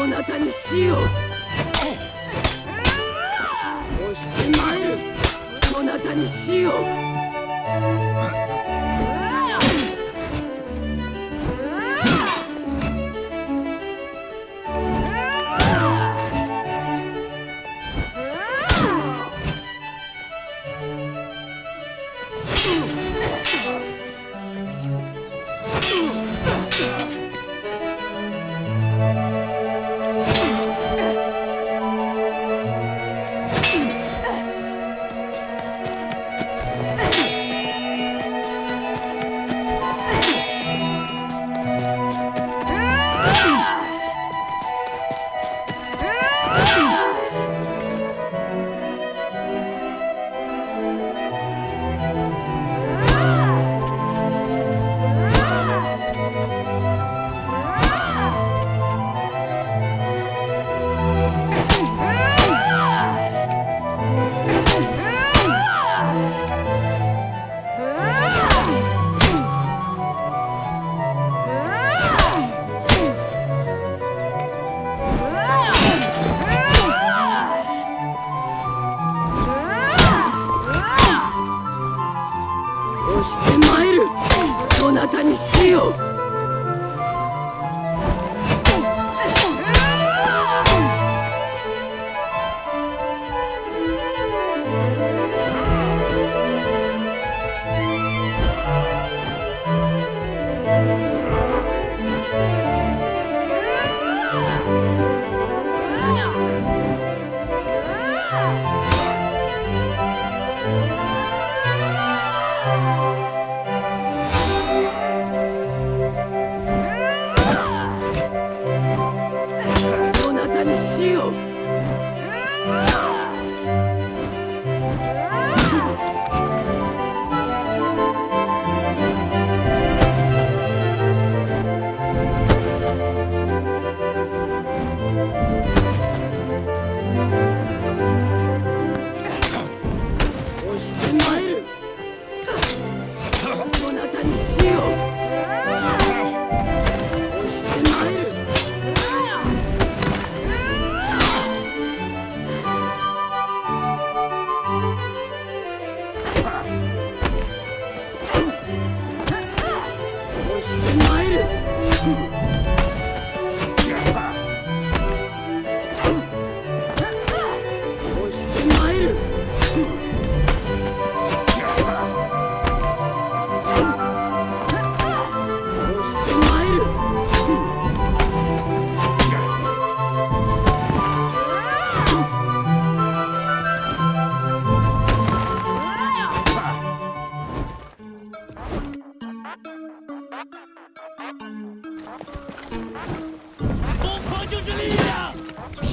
こなたに死をかにしよう。Yeah. せよ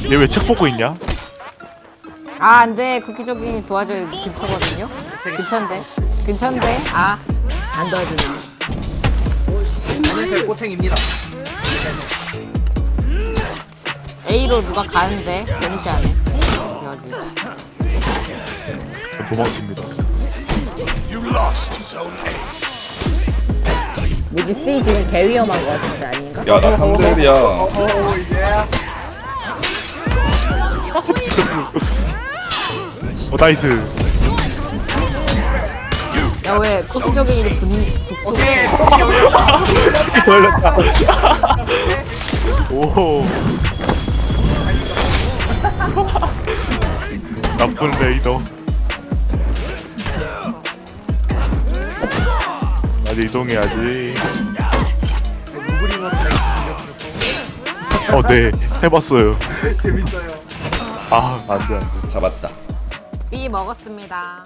얘 왜 책 보고 있냐? 아 안돼. 국기적인 도와줘야 근처거든요. 근처인데. 근처인데. 아안 도와주네. 안녕하세요. 꼬챙입니다. A로 누가 가는데 데미지하네. 여기. 도망칩니다. 뭐지? C 지금 개 위험한 거 같은데 아닌가? 야나 3대1이야 오어 나이스. 야왜 국기적인 분 오케이 걸렸다. 오. 나쁜 레이더. 나도 이동해야지. 루브링으로 어, 네. 해봤어요. 재밌어요 아, 안 돼, 안 돼. 잡았다 B 먹었습니다